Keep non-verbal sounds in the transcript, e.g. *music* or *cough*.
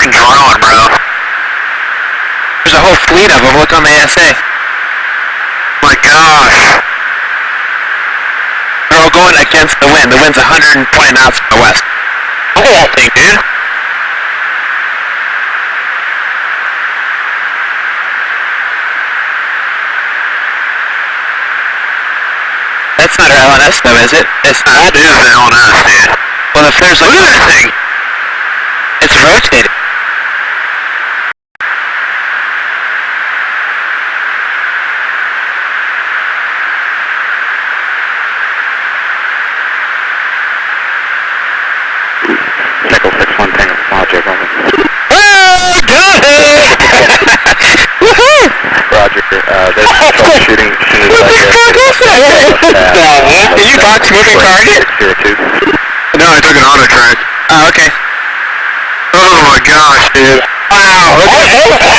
fucking drone, bro. There's a whole fleet of them. Look on the ASA. My gosh. They're all going against the wind. The wind's 120 knots from the west. Look at that thing, dude. That's not our LNS though, is it? It's not. That is the LNS, dude. Well, if there's like, Look at that thing. it's rotating. Nickel 6-1 Tango Logic, over. Oh, got it! *laughs* Woohoo! Roger, uh, there's troubleshooting as soon as What the fuck is that? Uh, Did you box moving target? No, I took an auto track. Oh, okay. Oh my gosh, dude. Wow, look